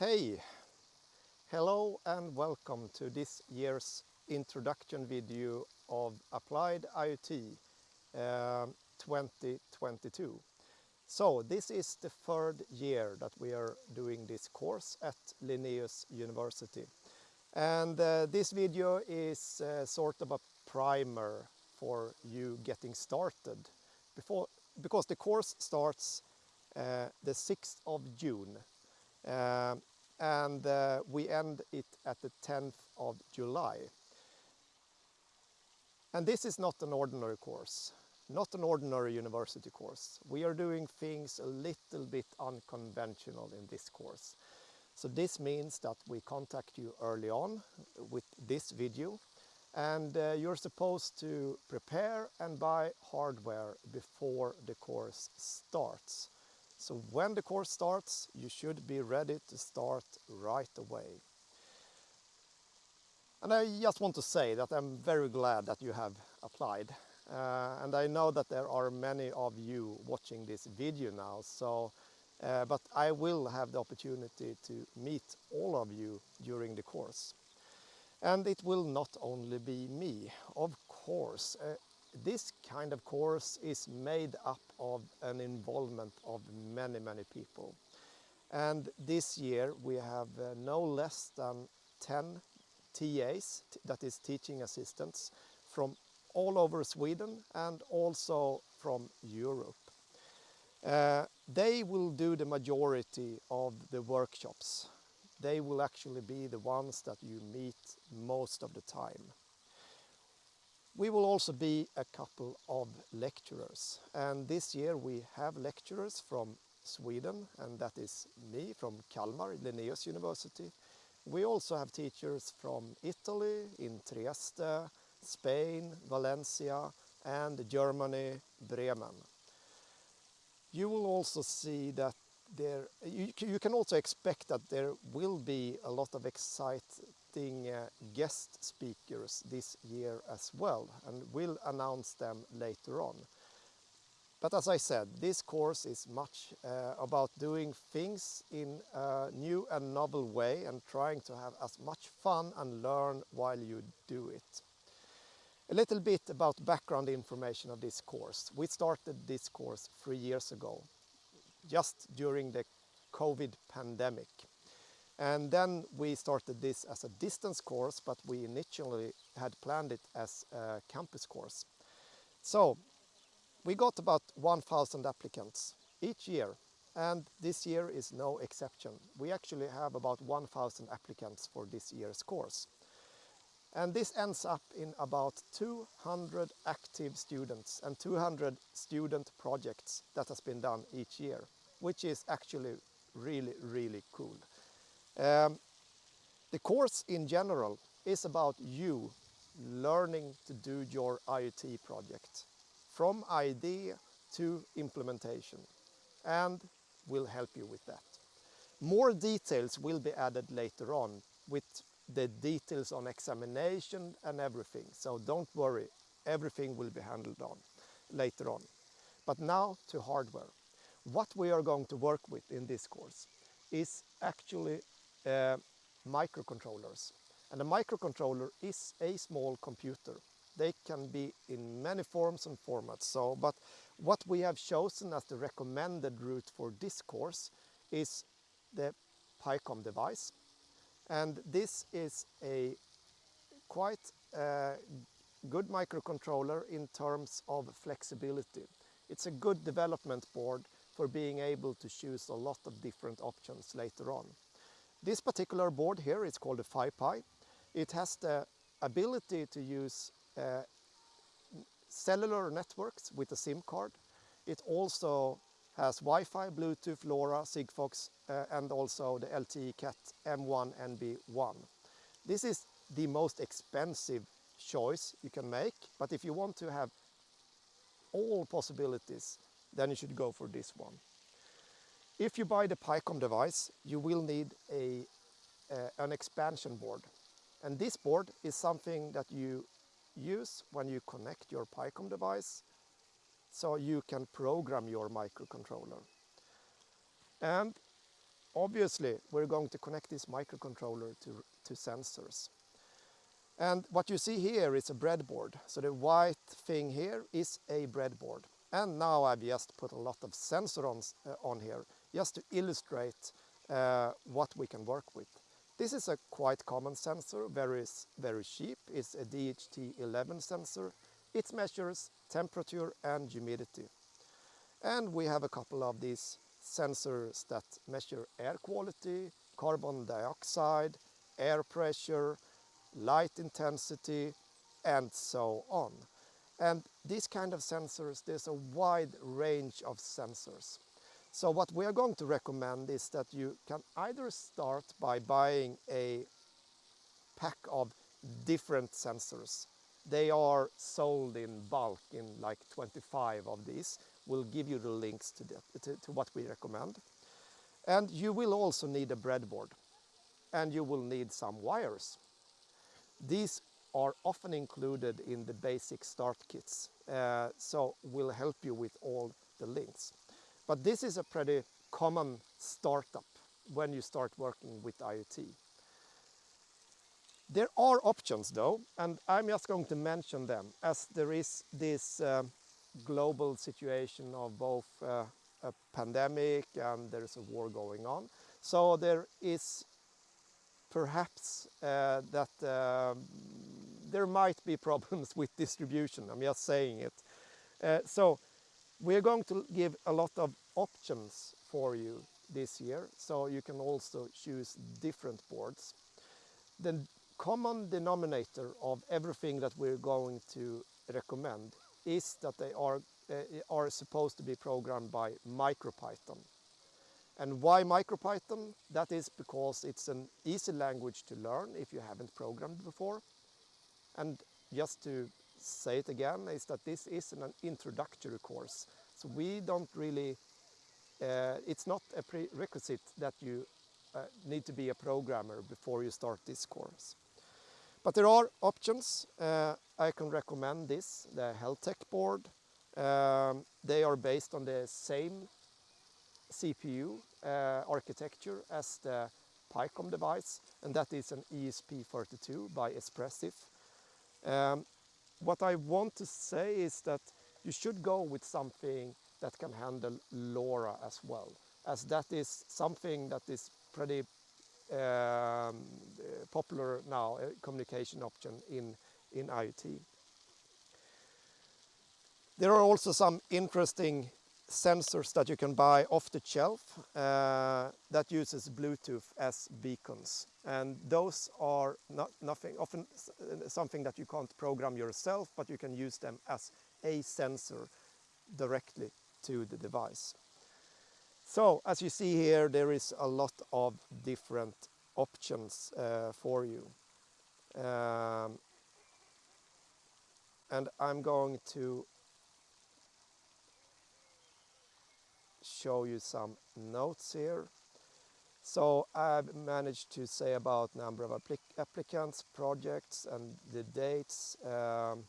Hey, hello and welcome to this year's introduction video of Applied IoT uh, 2022. So this is the third year that we are doing this course at Linnaeus University. And uh, this video is uh, sort of a primer for you getting started before because the course starts uh, the 6th of June uh, and uh, we end it at the 10th of July. And this is not an ordinary course, not an ordinary university course. We are doing things a little bit unconventional in this course. So this means that we contact you early on with this video and uh, you're supposed to prepare and buy hardware before the course starts. So when the course starts, you should be ready to start right away. And I just want to say that I'm very glad that you have applied. Uh, and I know that there are many of you watching this video now, so uh, but I will have the opportunity to meet all of you during the course. And it will not only be me, of course. Uh, this kind of course is made up of an involvement of many, many people. And this year we have uh, no less than 10 TAs, that is teaching assistants, from all over Sweden and also from Europe. Uh, they will do the majority of the workshops. They will actually be the ones that you meet most of the time. We will also be a couple of lecturers and this year we have lecturers from Sweden and that is me from Kalmar, Linnaeus University. We also have teachers from Italy, in Trieste, Spain, Valencia and Germany, Bremen you will also see that there, you, you, can also expect that there will be a lot of exciting uh, guest speakers this year as well and we'll announce them later on. But as I said, this course is much uh, about doing things in a new and novel way and trying to have as much fun and learn while you do it. A little bit about background information of this course. We started this course three years ago, just during the COVID pandemic. And then we started this as a distance course, but we initially had planned it as a campus course. So we got about 1,000 applicants each year, and this year is no exception. We actually have about 1,000 applicants for this year's course. And this ends up in about 200 active students and 200 student projects that has been done each year, which is actually really, really cool. Um, the course in general is about you learning to do your IoT project from idea to implementation and will help you with that. More details will be added later on with the details on examination and everything. So don't worry, everything will be handled on later on. But now to hardware. What we are going to work with in this course is actually microcontrollers. And a microcontroller is a small computer. They can be in many forms and formats. So, but what we have chosen as the recommended route for this course is the PyCom device and this is a quite uh, good microcontroller in terms of flexibility. It's a good development board for being able to choose a lot of different options later on. This particular board here is called a FiPy. It has the ability to use uh, cellular networks with a SIM card. It also has Wi-Fi, Bluetooth, LoRa, Sigfox uh, and also the LTE Cat M1 NB1. This is the most expensive choice you can make, but if you want to have all possibilities, then you should go for this one. If you buy the PyCom device, you will need a, uh, an expansion board. And this board is something that you use when you connect your PyCom device so you can program your microcontroller. And obviously we're going to connect this microcontroller to, to sensors. And what you see here is a breadboard. So the white thing here is a breadboard. And now I've just put a lot of sensors on, uh, on here just to illustrate uh, what we can work with. This is a quite common sensor, very, very cheap. It's a DHT11 sensor. It measures temperature and humidity. And we have a couple of these sensors that measure air quality, carbon dioxide, air pressure, light intensity, and so on. And these kind of sensors, there's a wide range of sensors. So what we are going to recommend is that you can either start by buying a pack of different sensors. They are sold in bulk in like 25 of these. We'll give you the links to, the, to, to what we recommend. And you will also need a breadboard and you will need some wires. These are often included in the basic start kits, uh, so will help you with all the links. But this is a pretty common startup when you start working with IoT. There are options though, and I'm just going to mention them as there is this uh, global situation of both uh, a pandemic and there's a war going on. So there is perhaps uh, that uh, there might be problems with distribution, I'm just saying it. Uh, so we're going to give a lot of options for you this year, so you can also choose different boards. The common denominator of everything that we're going to recommend is that they are, uh, are supposed to be programmed by MicroPython. And why MicroPython? That is because it's an easy language to learn if you haven't programmed before. And just to say it again, is that this is an introductory course. So we don't really, uh, it's not a prerequisite that you uh, need to be a programmer before you start this course. But there are options. Uh, I can recommend this, the Heltec board. Um, they are based on the same CPU uh, architecture as the PyCom device, and that is an ESP32 by Espressif. Um, what I want to say is that you should go with something that can handle LoRa as well, as that is something that is pretty um, popular now, a communication option in, in IoT. There are also some interesting sensors that you can buy off the shelf uh, that uses Bluetooth as beacons. And those are not nothing, often something that you can't program yourself, but you can use them as a sensor directly to the device. So as you see here, there is a lot of different options uh, for you. Um, and I'm going to show you some notes here. So I've managed to say about number of applic applicants, projects and the dates. Um,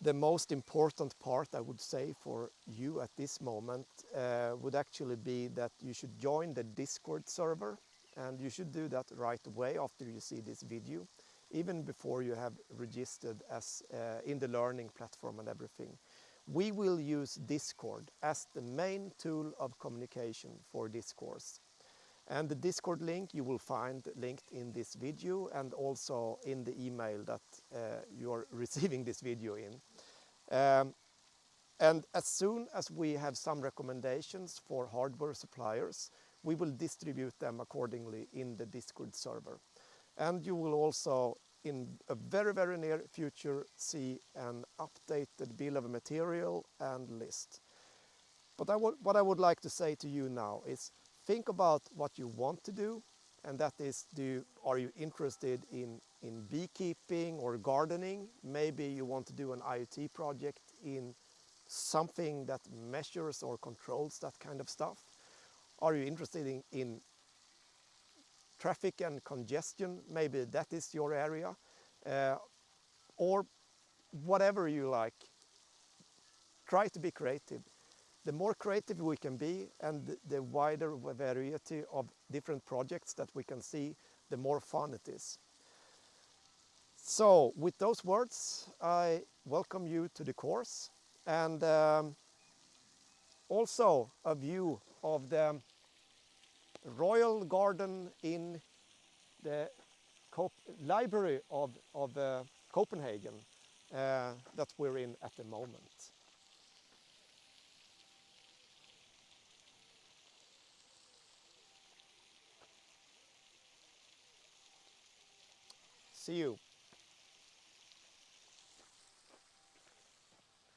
the most important part I would say for you at this moment uh, would actually be that you should join the Discord server and you should do that right away after you see this video even before you have registered as uh, in the learning platform and everything we will use Discord as the main tool of communication for this course. And the Discord link you will find linked in this video and also in the email that uh, you are receiving this video in. Um, and as soon as we have some recommendations for hardware suppliers, we will distribute them accordingly in the Discord server. And you will also in a very, very near future see an updated bill of material and list. But I what I would like to say to you now is think about what you want to do and that is do are you interested in in beekeeping or gardening maybe you want to do an IoT project in something that measures or controls that kind of stuff are you interested in, in traffic and congestion, maybe that is your area, uh, or whatever you like. Try to be creative. the more creative we can be and the- wider variety of different projects that we can see, the more fun it is. So with those words, I welcome you to the course and um, also a view of the royal garden in the Cop- library of, of uh, Copenhagen uh, that we're in at the moment. See you.